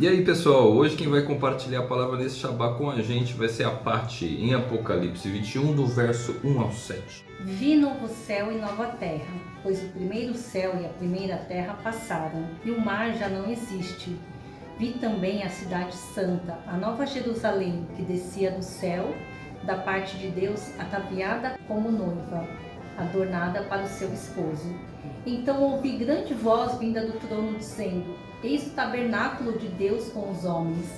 E aí pessoal, hoje quem vai compartilhar a palavra desse Shabá com a gente vai ser a Pati, em Apocalipse 21, do verso 1 ao 7. Vi novo céu e nova terra, pois o primeiro céu e a primeira terra passaram, e o mar já não existe. Vi também a cidade santa, a nova Jerusalém, que descia do céu, da parte de Deus, ataviada como noiva, adornada para o seu esposo. Então ouvi grande voz vinda do trono dizendo: Eis o tabernáculo de Deus com os homens.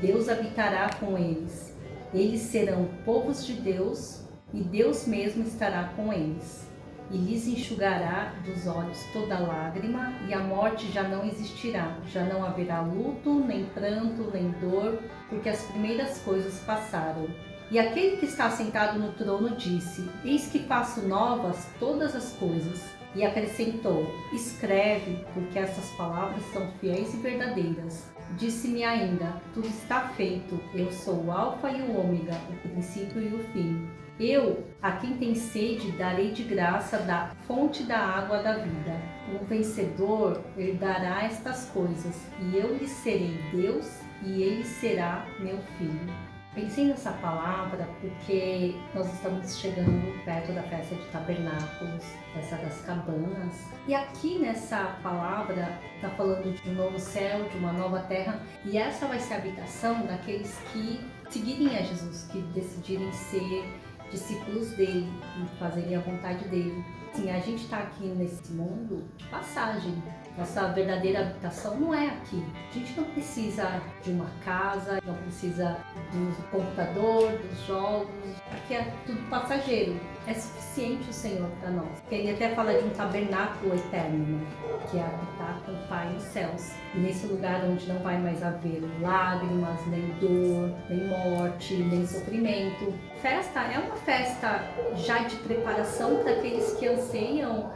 Deus habitará com eles. Eles serão povos de Deus e Deus mesmo estará com eles. E lhes enxugará dos olhos toda lágrima, e a morte já não existirá. Já não haverá luto, nem pranto, nem dor, porque as primeiras coisas passaram. E aquele que está sentado no trono disse: Eis que faço novas todas as coisas. E acrescentou: Escreve, porque essas palavras são fiéis e verdadeiras. Disse-me ainda: Tudo está feito. Eu sou o Alfa e o Ômega, o princípio e o fim. Eu, a quem tem sede, darei de graça da fonte da água da vida. O vencedor herdará estas coisas, e eu lhe serei Deus, e ele será meu filho. Pensei nessa palavra porque nós estamos chegando perto da festa de tabernáculos, festa das cabanas. E aqui nessa palavra está falando de um novo céu, de uma nova terra, e essa vai ser a habitação daqueles que seguirem a Jesus, que decidirem ser discípulos dele e fazerem a vontade dele. Sim, a gente está aqui nesse mundo de passagem, nossa verdadeira habitação não é aqui. A gente não precisa de uma casa, não precisa do computador, dos jogos. Aqui é tudo passageiro. É suficiente o Senhor para nós. Ele até fala de um tabernáculo eterno, né? que é habitar com o Pai nos céus. Nesse lugar onde não vai mais haver lágrimas, nem dor, nem morte, nem sofrimento. Festa é uma festa já de preparação para aqueles que anseiam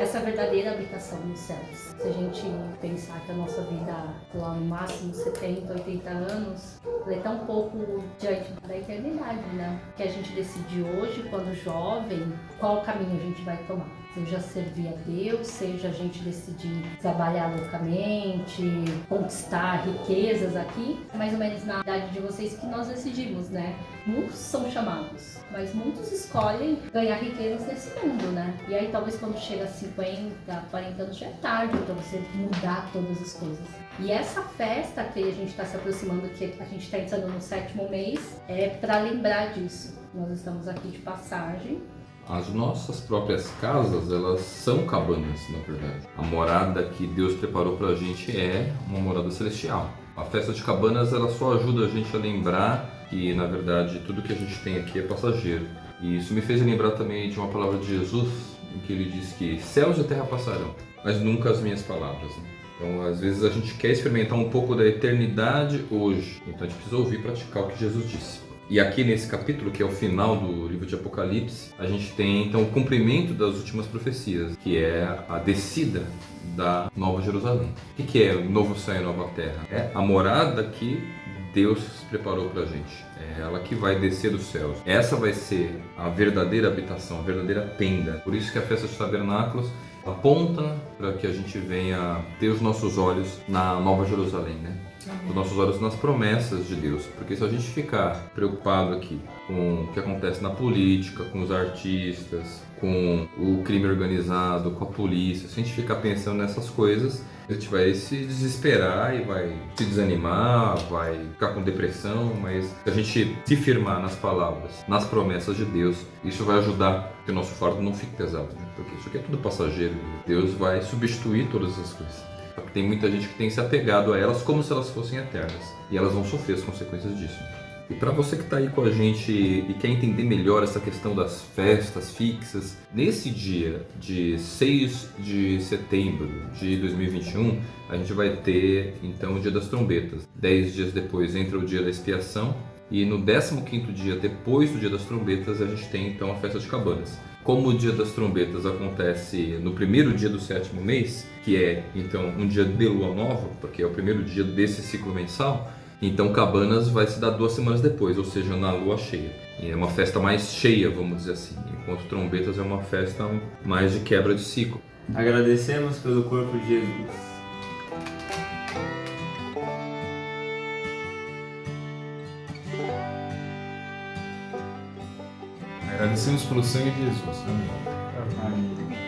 essa verdadeira habitação nos céus. Se a gente pensar que a nossa vida, lá no máximo 70, 80 anos, é tão pouco diante da eternidade, né? Que a gente decide hoje, quando jovem, qual caminho a gente vai tomar seja servir a Deus, seja a gente decidir trabalhar loucamente, conquistar riquezas aqui, é mais ou menos na idade de vocês que nós decidimos, né? Muitos são chamados, mas muitos escolhem ganhar riquezas nesse mundo, né? E aí talvez quando chega a 50, 40 anos já é tarde para você mudar todas as coisas. E essa festa que a gente está se aproximando, que a gente está entrando no sétimo mês, é para lembrar disso. Nós estamos aqui de passagem, as nossas próprias casas, elas são cabanas, na verdade. A morada que Deus preparou para a gente é uma morada celestial. A festa de cabanas, ela só ajuda a gente a lembrar que, na verdade, tudo que a gente tem aqui é passageiro. E isso me fez lembrar também de uma palavra de Jesus, em que ele diz que céus e terra passarão, mas nunca as minhas palavras. Né? Então, às vezes a gente quer experimentar um pouco da eternidade hoje, então a gente precisa ouvir e praticar o que Jesus disse. E aqui nesse capítulo, que é o final do livro de Apocalipse, a gente tem então o cumprimento das últimas profecias, que é a descida da Nova Jerusalém. O que é o novo céu e nova terra? É a morada que Deus preparou para a gente. É ela que vai descer dos céus. Essa vai ser a verdadeira habitação, a verdadeira tenda. Por isso que a festa dos tabernáculos aponta para que a gente venha ter os nossos olhos na Nova Jerusalém, né? Os nossos olhos nas promessas de Deus. Porque se a gente ficar preocupado aqui com o que acontece na política, com os artistas, com o crime organizado, com a polícia, se a gente ficar pensando nessas coisas, a gente vai se desesperar e vai se desanimar, vai ficar com depressão, mas se a gente se firmar nas palavras, nas promessas de Deus, isso vai ajudar que o nosso fardo não fique pesado, né? porque isso aqui é tudo passageiro. Deus vai substituir todas as coisas. Tem muita gente que tem se apegado a elas como se elas fossem eternas. E elas vão sofrer as consequências disso. E para você que está aí com a gente e quer entender melhor essa questão das festas fixas, nesse dia de 6 de setembro de 2021, a gente vai ter então o Dia das Trombetas. Dez dias depois entra o Dia da Expiação e no 15º dia depois do Dia das Trombetas a gente tem então a Festa de Cabanas. Como o Dia das Trombetas acontece no primeiro dia do sétimo mês, que é então um dia de lua nova, porque é o primeiro dia desse ciclo mensal, então Cabanas vai se dar duas semanas depois, ou seja, na lua cheia. E é uma festa mais cheia, vamos dizer assim, enquanto Trombetas é uma festa mais de quebra de ciclo. Agradecemos pelo corpo de Jesus. Agradecemos pelo sangue de Jesus. Amém. Amém.